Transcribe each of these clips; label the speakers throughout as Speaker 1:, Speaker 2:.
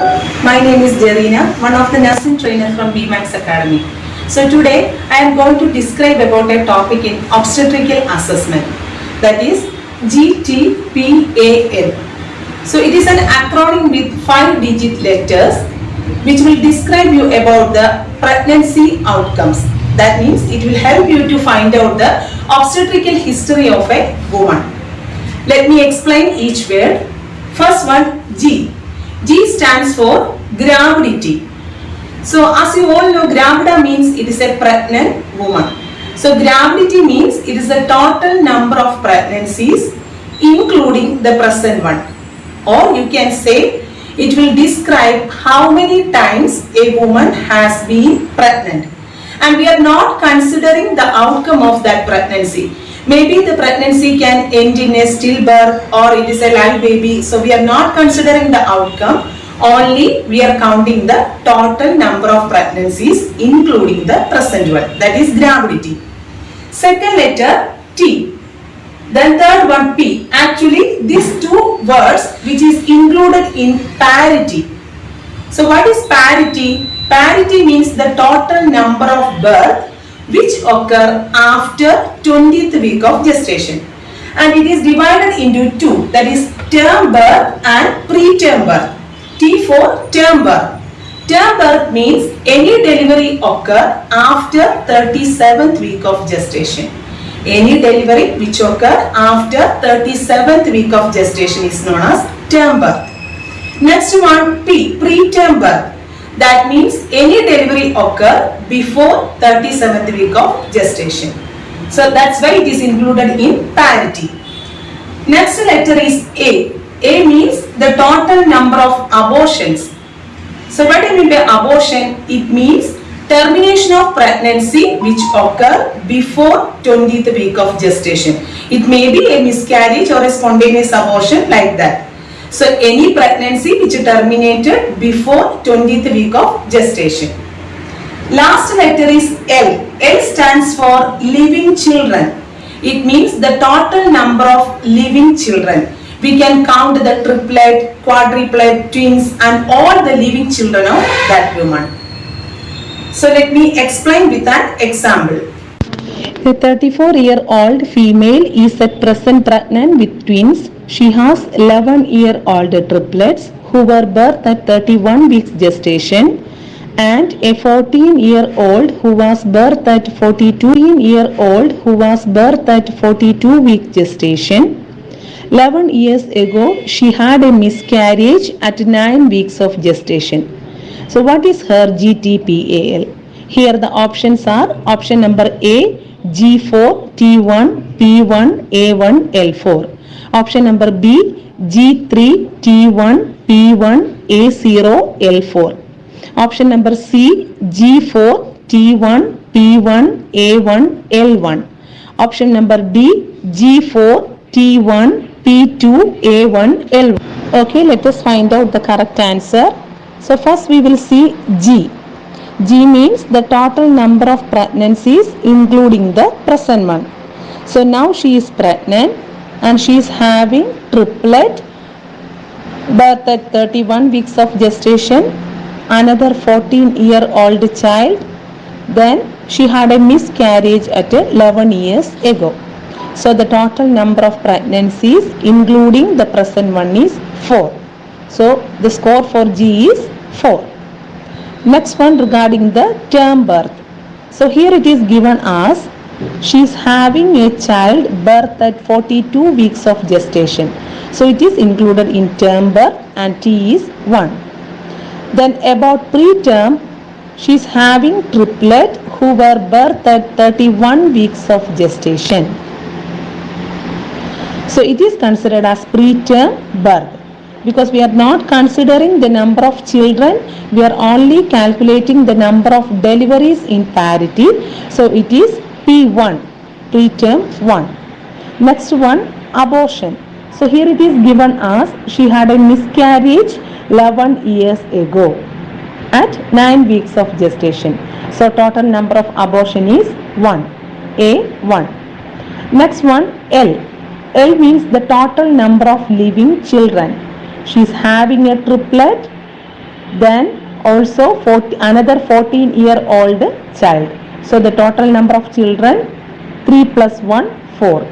Speaker 1: My name is Derina, one of the nursing trainer from BMAX Academy. So today I am going to describe about a topic in obstetrical assessment that is GTPAL. So it is an acronym with five digit letters which will describe you about the pregnancy outcomes. That means it will help you to find out the obstetrical history of a woman. Let me explain each word. First one G. G stands for gravidity. So as you all know gravida means it is a pregnant woman. So gravidity means it is the total number of pregnancies including the present one. Or you can say it will describe how many times a woman has been pregnant. And we are not considering the outcome of that pregnancy. Maybe the pregnancy can end in a stillbirth or it is a live baby. So we are not considering the outcome. Only we are counting the total number of pregnancies including the present one. That is gravidity. Second letter T. Then third one P. Actually these two words which is included in parity. So what is parity? Parity means the total number of birth which occur after 20th week of gestation. And it is divided into two that is term birth and preterm birth. T for term birth. Term birth means any delivery occur after 37th week of gestation. Any delivery which occur after 37th week of gestation is known as term birth. Next one P, preterm birth. That means any delivery occur before 37th week of gestation. So that's why it is included in parity. Next letter is A. A means the total number of abortions. So what do you mean by abortion? It means termination of pregnancy which occur before 20th week of gestation. It may be a miscarriage or a spontaneous abortion like that. So any pregnancy which terminated before 20th week of gestation. Last letter is L. L stands for living children. It means the total number of living children. We can count the triplet, quadruplet, twins and all the living children of that woman. So let me explain with an example.
Speaker 2: A 34 year old female is at present pregnant with twins. She has 11 year old triplets who were birthed at 31 weeks gestation and a 14 year old who was birthed at 42 year old who was birthed at 42 week gestation. 11 years ago she had a miscarriage at 9 weeks of gestation. So what is her GTPAL? Here the options are option number A G4, T1, P1, A1, L4. Option number B G3, T1, P1, A0, L4. Option number C G4, T1, P1, A1, L1. Option number D G4, T1, P2, A1, L1. Okay, let us find out the correct answer. So first we will see G. G means the total number of pregnancies including the present one. So now she is pregnant and she is having triplet birth at 31 weeks of gestation, another 14 year old child, then she had a miscarriage at 11 years ago. So the total number of pregnancies including the present one is 4. So the score for G is 4. Next one regarding the term birth. So here it is given as she is having a child birth at 42 weeks of gestation. So it is included in term birth and T is 1. Then about preterm, she is having triplet who were birthed at 31 weeks of gestation. So it is considered as preterm birth because we are not considering the number of children we are only calculating the number of deliveries in parity. So it is p1 preterm 1 next one abortion. So here it is given as she had a miscarriage 11 years ago at 9 weeks of gestation. So total number of abortion is 1 a 1 next one l. L means the total number of living children she is having a triplet then also 40, another 14 year old child. So the total number of children 3 plus 1 4.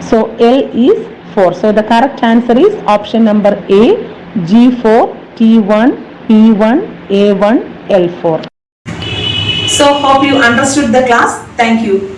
Speaker 2: So L is 4. So the correct answer is option number A G4 T1 P1 A1 L4.
Speaker 1: So hope you understood the class. Thank you.